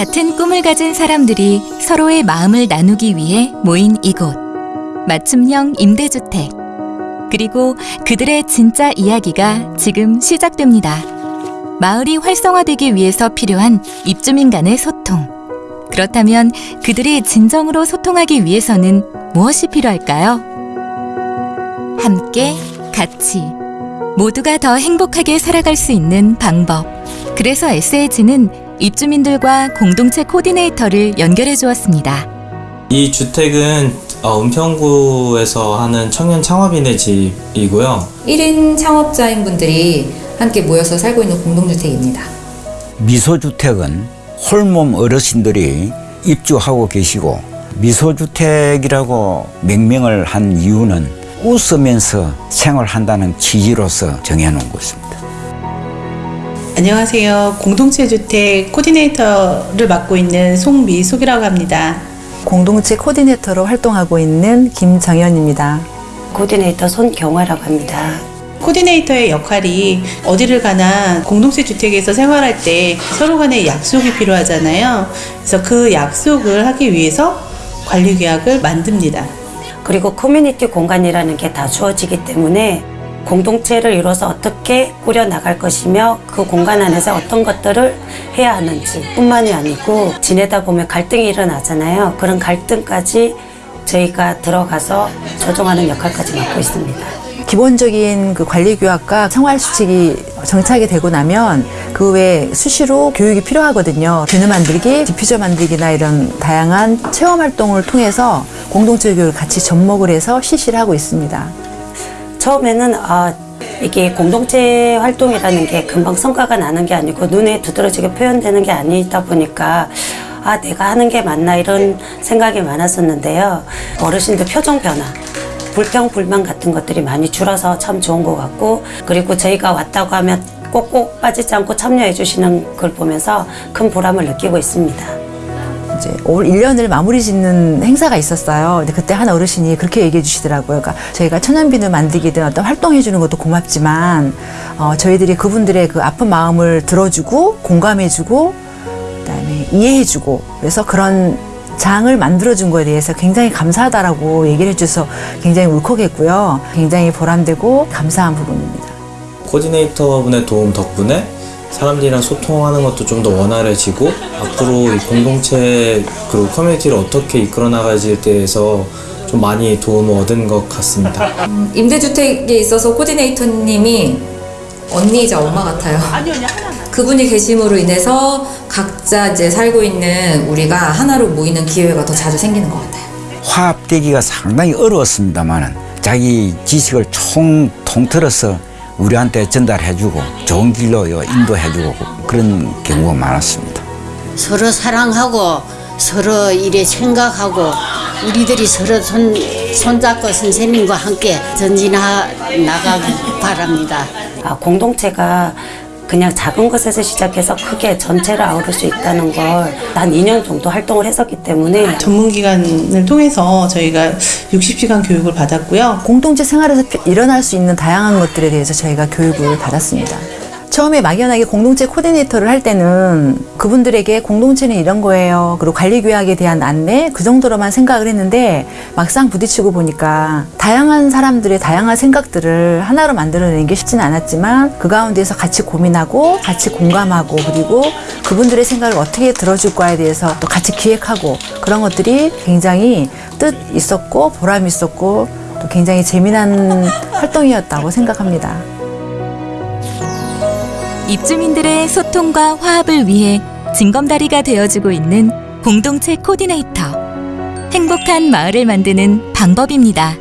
같은 꿈을 가진 사람들이 서로의 마음을 나누기 위해 모인 이곳. 맞춤형 임대주택. 그리고 그들의 진짜 이야기가 지금 시작됩니다. 마을이 활성화되기 위해서 필요한 입주민 간의 소통. 그렇다면 그들이 진정으로 소통하기 위해서는 무엇이 필요할까요? 함께, 같이. 모두가 더 행복하게 살아갈 수 있는 방법. 그래서 SH는 입주민들과 공동체 코디네이터를 연결해 주었습니다. 이 주택은 어, 은평구에서 하는 청년 창업인의 집이고요. 1인 창업자인 분들이 함께 모여서 살고 있는 공동주택입니다. 미소주택은 홀몸 어르신들이 입주하고 계시고 미소주택이라고 명명을 한 이유는 웃으면서 생활한다는 취지로서 정해놓은 것입니다. 안녕하세요. 공동체 주택 코디네이터를 맡고 있는 송미숙이라고 합니다. 공동체 코디네이터로 활동하고 있는 김정현입니다. 코디네이터 손경화라고 합니다. 코디네이터의 역할이 어디를 가나 공동체 주택에서 생활할 때 서로 간의 약속이 필요하잖아요. 그래서 그 약속을 하기 위해서 관리 규약을 만듭니다. 그리고 커뮤니티 공간이라는 게 다 주어지기 때문에 공동체를 이뤄서 어떻게 꾸려 나갈 것이며 그 공간 안에서 어떤 것들을 해야 하는지 뿐만이 아니고 지내다 보면 갈등이 일어나잖아요. 그런 갈등까지 저희가 들어가서 조정하는 역할까지 맡고 있습니다. 기본적인 그 관리 규약과 생활 수칙이 정착이 되고 나면 그 외에 수시로 교육이 필요하거든요. 비누 만들기, 디퓨저 만들기나 이런 다양한 체험 활동을 통해서 공동체 교육을 같이 접목을 해서 실시를 하고 있습니다. 처음에는 아 이게 공동체 활동이라는 게 금방 성과가 나는 게 아니고 눈에 두드러지게 표현되는 게 아니다 보니까 아 내가 하는 게 맞나 이런 생각이 많았었는데요. 어르신들 표정 변화 불평 불만 같은 것들이 많이 줄어서 참 좋은 것 같고 그리고 저희가 왔다고 하면 꼭꼭 빠지지 않고 참여해 주시는 걸 보면서 큰 보람을 느끼고 있습니다. 이제 올 1년을 마무리 짓는 행사가 있었어요. 근데 그때 한 어르신이 그렇게 얘기해 주시더라고요. 그러니까 저희가 천연비누 만들기든 어떤 활동해 주는 것도 고맙지만 어, 저희들이 그분들의 그 아픈 마음을 들어주고 공감해 주고 그다음에 이해해 주고 그래서 그런 장을 만들어준 거에 대해서 굉장히 감사하다라고 얘기를 해줘서 굉장히 울컥했고요. 굉장히 보람되고 감사한 부분입니다. 코디네이터분의 도움 덕분에 사람들이랑 소통하는 것도 좀 더 원활해지고 앞으로 이 공동체 그리고 커뮤니티를 어떻게 이끌어 나가지에 대해서 좀 많이 도움을 얻은 것 같습니다. 음, 임대주택에 있어서 코디네이터님이 언니이자 엄마 같아요. 아니 언니 하나. 그분이 계심으로 인해서 각자 이제 살고 있는 우리가 하나로 모이는 기회가 더 자주 생기는 것 같아요. 화합되기가 상당히 어려웠습니다만 자기 지식을 총 통틀어서 우리한테 전달해주고 좋은 길로 인도해주고 그런 경우가 많았습니다. 서로 사랑하고 서로 일에 생각하고 우리들이 서로 손, 손잡고 선생님과 함께 전진하 나가기 바랍니다. 아, 공동체가 그냥 작은 것에서 시작해서 크게 전체를 아우를 수 있다는 걸 한 2년 정도 활동을 했었기 때문에 전문기관을 통해서 저희가 60시간 교육을 받았고요. 공동체 생활에서 일어날 수 있는 다양한 것들에 대해서 저희가 교육을 받았습니다. 처음에 막연하게 공동체 코디네이터를 할 때는 그분들에게 공동체는 이런 거예요. 그리고 관리 규약에 대한 안내 그 정도로만 생각을 했는데 막상 부딪히고 보니까 다양한 사람들의 다양한 생각들을 하나로 만들어내는 게 쉽지는 않았지만 그 가운데서 같이 고민하고 같이 공감하고 그리고 그분들의 생각을 어떻게 들어줄까에 대해서 또 같이 기획하고 그런 것들이 굉장히 뜻 있었고 보람 있었고 또 굉장히 재미난 활동이었다고 생각합니다. 입주민들의 소통과 화합을 위해 징검다리가 되어주고 있는 공동체 코디네이터. 행복한 마을을 만드는 방법입니다.